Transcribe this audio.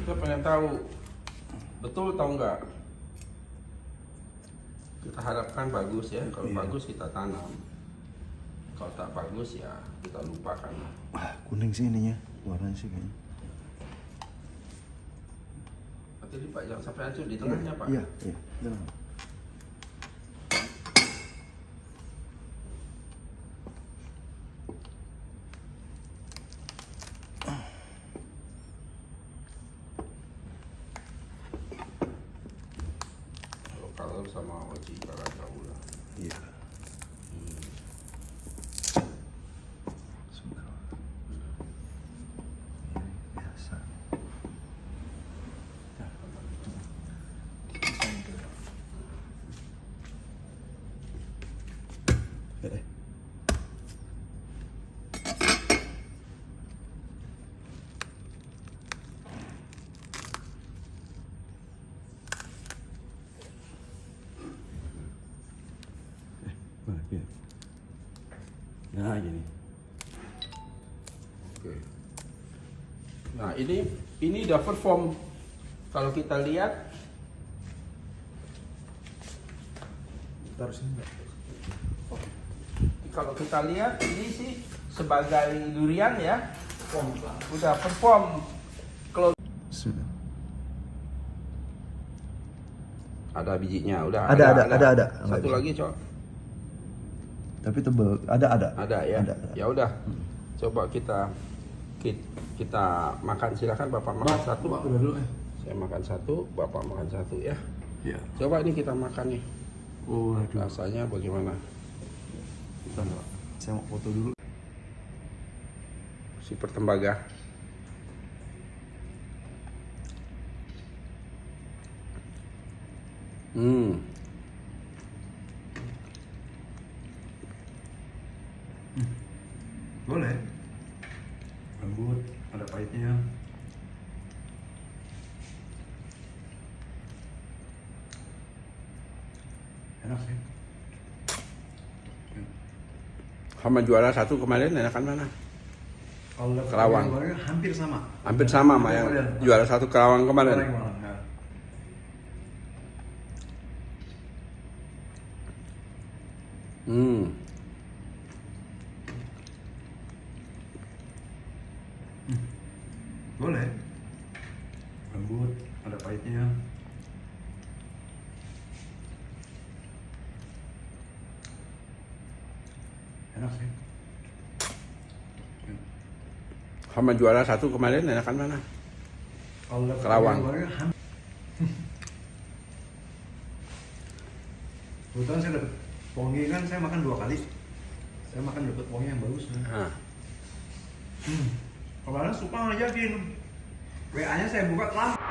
Kita pengen tahu betul atau enggak. Kita harapkan bagus ya. Kalau Iya. bagus kita tanam. Kalau tak bagus ya kita lupakan. Ah, kuning sih ininya. Warnanya sih kayaknya. Nanti Pak jangan sampai hancur di tengahnya Pak. Iya, iya. Jangan. Kalau kalau sama wajib kalau jauh lah. Iya. Suka. Nah, gini. Oke. Nah ini ini udah perform. Kalau kita lihat Taruh sini enggak? kalau kita lihat ini sih sebagai durian ya udah perform kalau Sudah. ada bijinya udah Ada, ada, ada, ada. satu Ada. lagi cok Tapi tebel. Ada, ada. ada ya Ada, ada. ya udah coba kita kita, kita makan silakan bapak makan satu dulu eh. saya makan satu bapak makan satu ya Iya. coba ini kita makan nih Oh, aduh. rasanya bagaimana Bentar, Pak. Saya mau foto dulu. super tembaga hmm Boleh. Lembut, ada pahitnya. Enak sih. sama juara satu kemarin enakan mana Kalau Kerawang. hampir sama. hampir sama sama yang Kemarin. juara satu Kerawang kemarin Kemarin, kemarin, hmm Boleh. Lembut, ada pahitnya. Enak sih. sama juara satu kemarin enakan mana Kalau dapat Kerawang. hampir. Kebetulan saya dapat pongi kan saya makan dua kali. Saya makan dapat pongi yang bagus. Kan? nah, Hmm. Kemarin suka ngajakin. WA-nya saya buka lama.